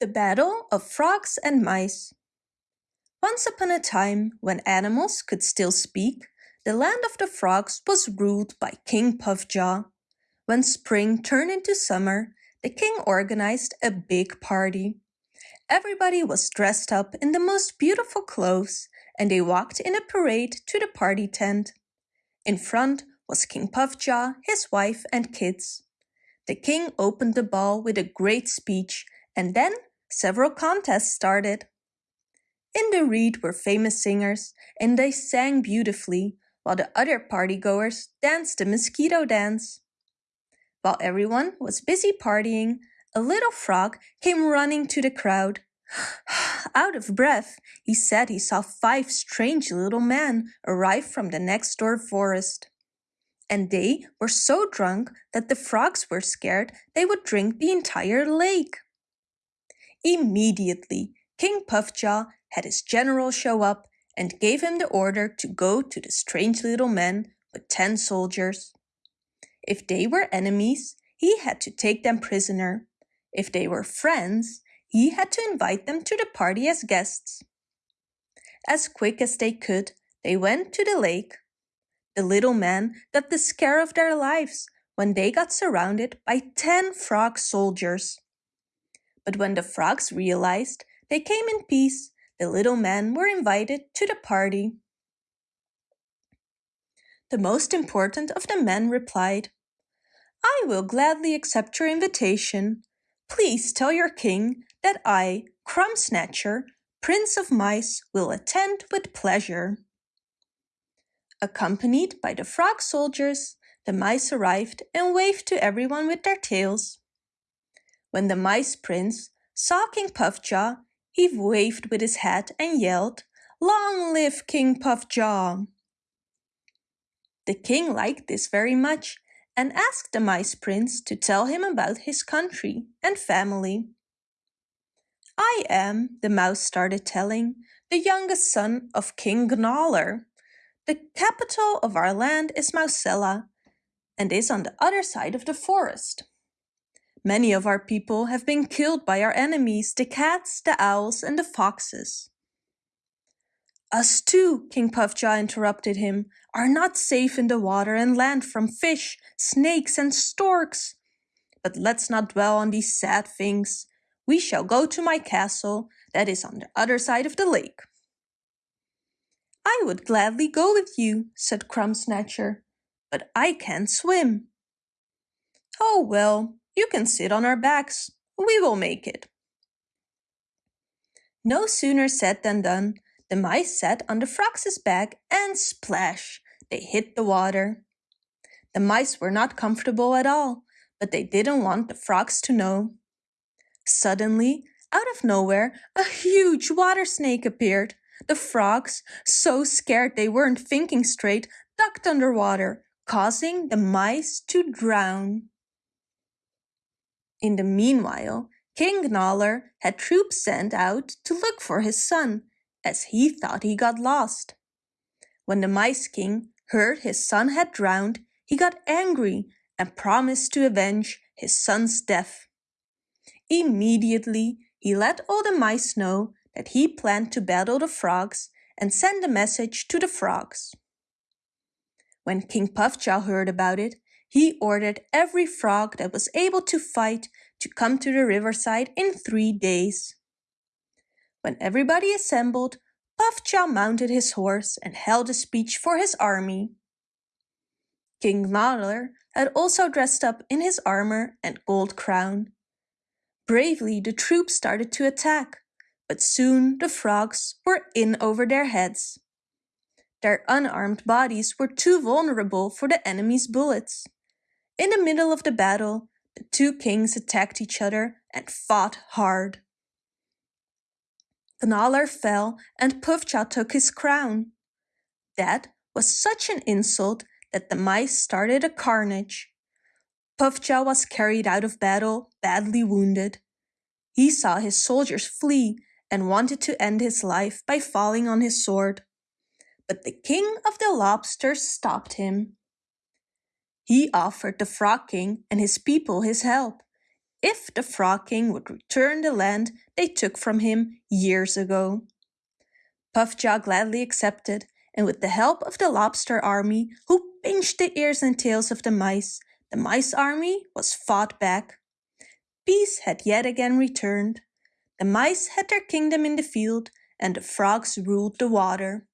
The Battle of Frogs and Mice Once upon a time, when animals could still speak, the land of the frogs was ruled by King Puffjaw. When spring turned into summer, the king organized a big party. Everybody was dressed up in the most beautiful clothes and they walked in a parade to the party tent. In front was King Puffjaw, his wife and kids. The king opened the ball with a great speech and then several contests started. In the reed were famous singers and they sang beautifully while the other partygoers danced the mosquito dance. While everyone was busy partying, a little frog came running to the crowd. Out of breath, he said he saw five strange little men arrive from the next door forest. And they were so drunk that the frogs were scared they would drink the entire lake. Immediately, King Puffjaw had his general show up and gave him the order to go to the strange little men with ten soldiers. If they were enemies, he had to take them prisoner. If they were friends, he had to invite them to the party as guests. As quick as they could, they went to the lake. The little men got the scare of their lives when they got surrounded by ten frog soldiers. But when the frogs realized they came in peace, the little men were invited to the party. The most important of the men replied, I will gladly accept your invitation. Please tell your king that I, Crumb Snatcher, Prince of Mice, will attend with pleasure. Accompanied by the frog soldiers, the mice arrived and waved to everyone with their tails. When the mice prince saw King Puffjaw, he waved with his hat and yelled, Long live King Puffjaw! The king liked this very much and asked the mice prince to tell him about his country and family. I am, the mouse started telling, the youngest son of King Gnawer. The capital of our land is Mousella and is on the other side of the forest. Many of our people have been killed by our enemies, the cats, the owls, and the foxes. Us too, King Puffjaw interrupted him, are not safe in the water and land from fish, snakes, and storks. But let's not dwell on these sad things we shall go to my castle that is on the other side of the lake. I would gladly go with you, said Crumb Snatcher, but I can't swim. Oh well, you can sit on our backs. We will make it. No sooner said than done. The mice sat on the frog's back and splash, they hit the water. The mice were not comfortable at all, but they didn't want the frogs to know. Suddenly, out of nowhere, a huge water snake appeared. The frogs, so scared they weren't thinking straight, ducked underwater, causing the mice to drown. In the meanwhile, King Gnawer had troops sent out to look for his son, as he thought he got lost. When the Mice King heard his son had drowned, he got angry and promised to avenge his son's death. Immediately, he let all the mice know that he planned to battle the frogs and send a message to the frogs. When King Puffjaw heard about it, he ordered every frog that was able to fight to come to the riverside in three days. When everybody assembled, Puffjaw mounted his horse and held a speech for his army. King Gnawer had also dressed up in his armor and gold crown. Bravely the troops started to attack, but soon the frogs were in over their heads. Their unarmed bodies were too vulnerable for the enemy's bullets. In the middle of the battle, the two kings attacked each other and fought hard. Gnawer fell and Puffjaw took his crown. That was such an insult that the mice started a carnage. Puffjaw was carried out of battle, badly wounded. He saw his soldiers flee and wanted to end his life by falling on his sword. But the king of the lobsters stopped him. He offered the frog king and his people his help. if the Frog King would return the land they took from him years ago. Puffjaw gladly accepted, and with the help of the lobster army, who pinched the ears and tails of the mice, the mice army was fought back. Peace had yet again returned. The mice had their kingdom in the field, and the frogs ruled the water.